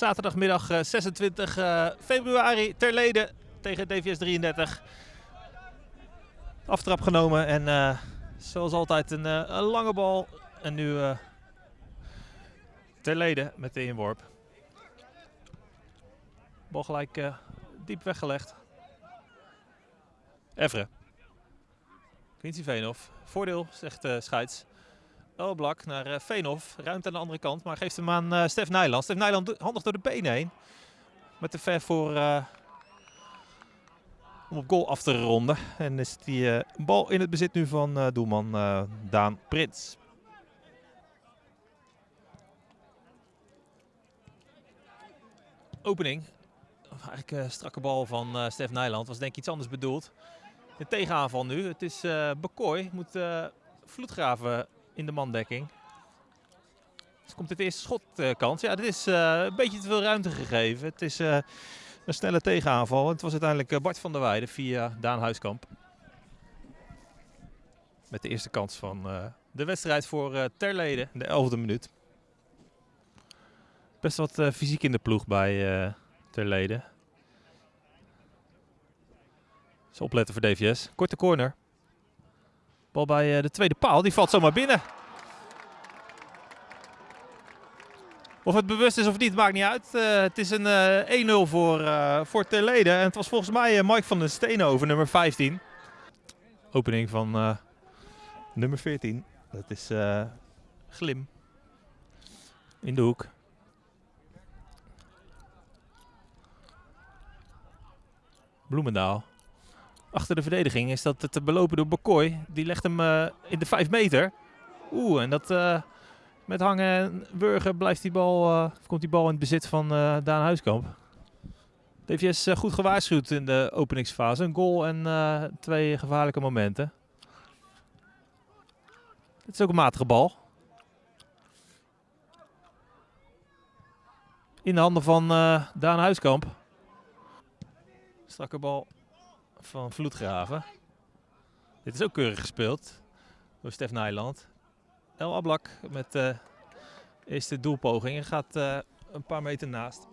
Zaterdagmiddag eh, 26 eh, februari ter leden tegen DVS 33. Aftrap genomen en eh, zoals altijd een, eh, lange bal. En nu eh ter leden met de inworp. Bal gelijk eh, diep weggelegd. Evre. Quincy Veenhoff. Voordeel, zegt uh, Scheids. Elblak naar uh, Veenhoff. Ruimte aan de andere kant, maar geeft hem aan uh, Stef Nijland. Stef Nijland handig door de benen heen. Met de ver voor... eh, om op goal af te ronden. En is die eh, bal in het bezit nu van eh, doelman eh, Daan Prins. Opening. Eigenlijk een strakke bal van eh Stef Nijland. Was denk ik iets anders bedoeld. De tegenaanval nu. Het is eh Bekooi. Moet eh Vloedgraven in de mandekking. Dus komt het eerste schotkans. ja, dit is eh, een beetje te veel ruimte gegeven. Het is eh, een snelle tegenaanval. Het was uiteindelijk eh, Bart van der Weijden via Daan Huiskamp. Met de eerste kans van eh, de wedstrijd voor eh Terleden, de elfde minuut. Best wat eh, fysiek in de ploeg bij eh Terleden. Dus opletten voor DVS. Korte corner. Bal bij eh, de tweede paal, die valt zomaar binnen. Of het bewust is of niet, maakt niet uit. Eh, het is een eh 1-0 voor, eh voor Terleden. En het was volgens mij eh, Mike van den Steenhoven, nummer 15. Opening van eh, nummer 14. Dat is eh, Glim. In de hoek. Bloemendaal. Achter de verdediging is dat te belopen door Bakoy. Die legt hem eh, in de 5 meter. Oeh, en dat eh, met hangen en wurgen blijft die bal, eh, komt die bal in het bezit van Daan Huiskamp. DVS goed gewaarschuwd in de openingsfase. Een goal en twee gevaarlijke momenten. Het is ook een matige bal. In de handen van Daan Huiskamp. Strakke bal van Vloedgraven. Dit is ook keurig gespeeld door Stef Nijland. El Ablak met de eerste doelpoging en gaat eh, een paar meter naast.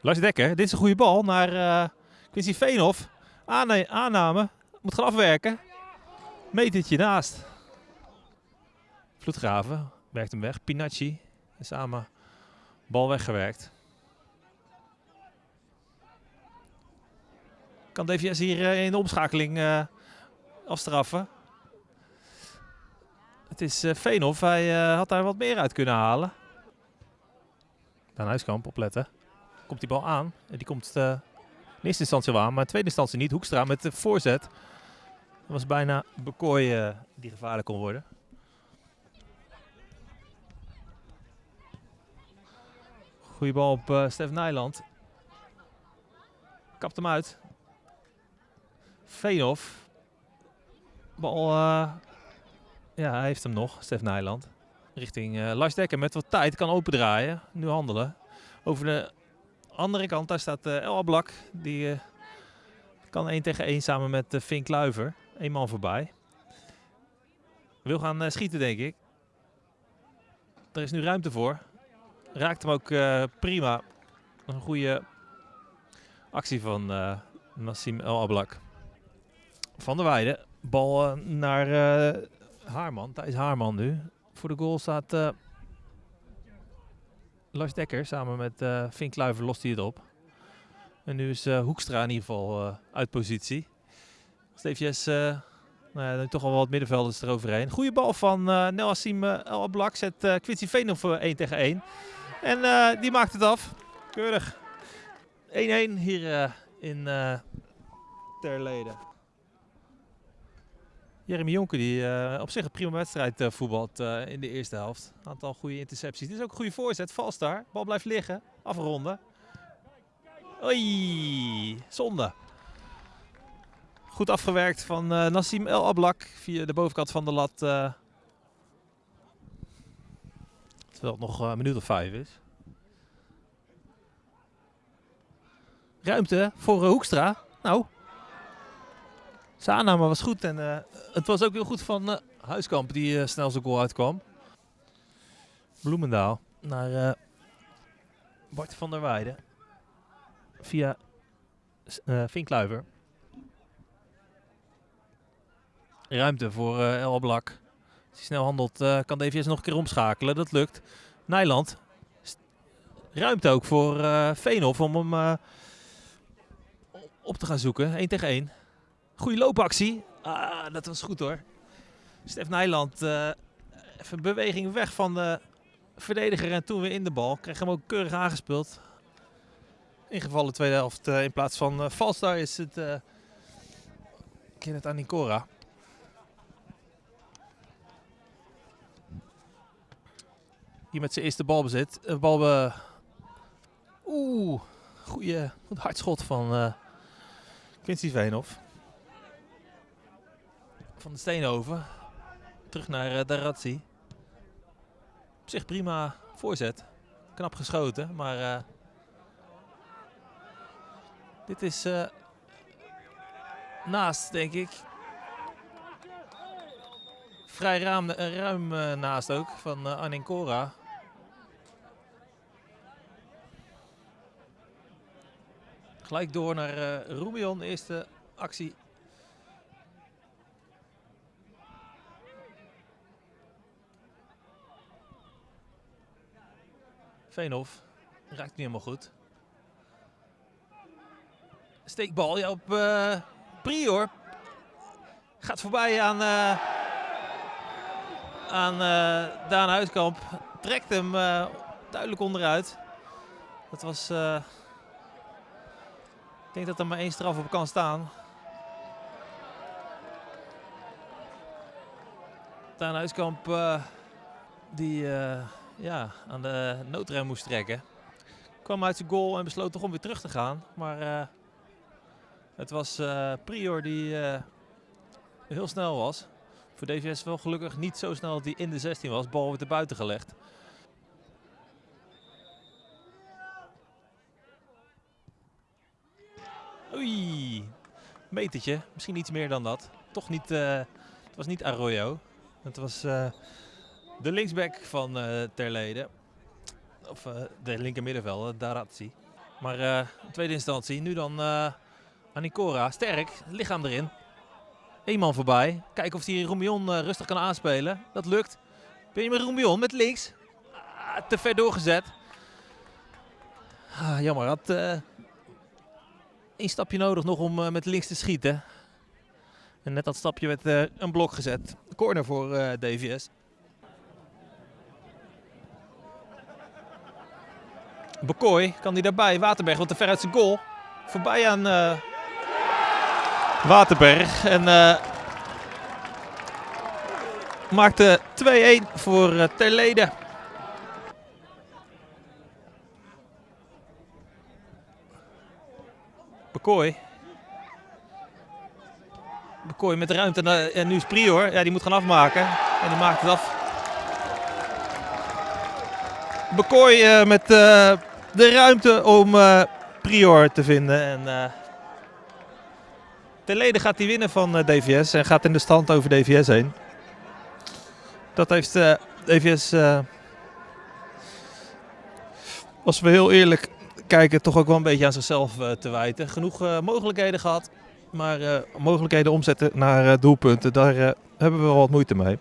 Lars Dekker, dit is een goede bal naar eh Quincy Veenhoff. Aane- aanname, moet gaan afwerken. Metertje naast. Vloedgraven werkt hem weg. Pinacci samen bal weggewerkt. Kan DVS hier eh, in de omschakeling eh, afstraffen. Het is Veenhoff. Hij had daar wat meer uit kunnen halen. Daan Huiskamp, opletten. Komt die bal aan. Die komt in eerste instantie wel aan, maar in tweede instantie niet. Hoekstra met de voorzet. Dat was bijna Bekooi die gevaarlijk kon worden. Goeie bal op eh Stef Nijland. Kapt hem uit. Veenhoff. Bal, eh, ja, hij heeft hem nog, Stef Nijland. Richting eh Lars Dekker met wat tijd, kan opendraaien. Nu handelen. Over de andere kant, daar staat El Ablak. Die kan 1 tegen 1 samen met Fink Kluiver. Eén man voorbij. Wil gaan schieten, denk ik. Er is nu ruimte voor. Raakt hem ook eh, prima. Een goede actie van eh, Nassim El Ablak. Van der Weijden. Bal eh, naar Haarman. Thijs Haarman nu. Voor de goal staat Lars Dekker. Samen met Fink Kluiver lost hij het op. En nu is Hoekstra in ieder geval uit positie. Steefjes, eh nu toch al wat middenvelders eroverheen. Goede bal van eh Nel Hassim eh, El Ablak. Zet eh Quincy Veen op 1 tegen 1. En eh, die maakt het af. Keurig. 1-1 hier eh, in eh Terleden. Jeremy Jonker die eh, op zich een prima wedstrijd eh, voetbalt eh, in de eerste helft. Aantal goede intercepties. Dit is ook een goede voorzet. Vals daar. Bal blijft liggen. Afronden. Oei, zonde. Goed afgewerkt van eh, Nassim El Ablak via de bovenkant van de lat. eh. terwijl het nog eh, een minuut of vijf is. Ruimte voor Hoekstra. Nou, Zijn aanname was goed en het was ook heel goed van Huiskamp die snel zijn goal uitkwam. Bloemendaal naar Bart van der Weijden via Vinkluiver. Ruimte voor uh, El. Als hij snel handelt uh, kan DVS nog een keer omschakelen. Dat lukt. Nijland. Ruimte ook voor uh, Veenhoff om hem op te gaan zoeken. 1 tegen 1. Goede loopactie. Ah, dat was goed hoor. Stef Nijland. Even beweging weg van de verdediger en toen weer in de bal. Kreeg hem ook keurig aangespeeld. Ingevallen tweede helft. in plaats van uh, is het uh, Kenneth Anicora. Hier met zijn eerste balbezit. Uh, balbe... Oeh, goede, goed hardschot van uh, Quincy Veenhoff. Van de Steenhoven. Terug naar uh, Darazzi. Op zich prima voorzet. Knap geschoten, maar dit is naast, denk ik. Vrij ruim, ruim uh, naast ook van uh, Anincora. Gelijk door naar uh, eerste actie. Veenhoff raakt niet helemaal goed. Steekbal ja, op uh, Prior. Gaat voorbij aan, aan uh, Daan Huiskamp. Trekt hem duidelijk onderuit. Dat was... ik denk dat er maar één straf op kan staan. Daan Huiskamp die ja, aan de noodrem moest trekken. Kwam uit zijn goal en besloot toch om weer terug te gaan. Maar het was Prior die heel snel was. Voor DVS wel gelukkig niet zo snel dat hij in de 16 was. Bal wordt er buiten gelegd. Oei, metertje. Misschien iets meer dan dat. Toch niet, uh, het was niet Arroyo. Het was de linksback van Terlede. Of de linker middenvelder, Darazzi. Maar tweede instantie, nu dan Anicora, sterk, lichaam erin. Eén man voorbij. Kijken of hij Roemion uh, rustig kan aanspelen. Dat lukt. Ben Roemion met links? Ah, te ver doorgezet. Ah, jammer, had uh, één stapje nodig nog om uh, met links te schieten. En net dat stapje werd een blok gezet. Corner voor DVS. Bekooi, kan hij daarbij? Waterberg wat te ver uit zijn goal. Voorbij aan Waterberg. En uh, maakte 2-1 voor uh, Terlede. Bekooi. Bekooi met de ruimte. En, en nu is Prior. Ja, die moet gaan afmaken. En die maakt het af. Bekooi met de ruimte om Prior te vinden. En Ten leden gaat hij winnen van uh, DVS en gaat in de stand over DVS heen. Dat heeft uh, DVS, uh, als we heel eerlijk kijken, toch ook wel een beetje aan zichzelf te wijten. Genoeg mogelijkheden gehad, maar mogelijkheden omzetten naar doelpunten, daar hebben we wel wat moeite mee.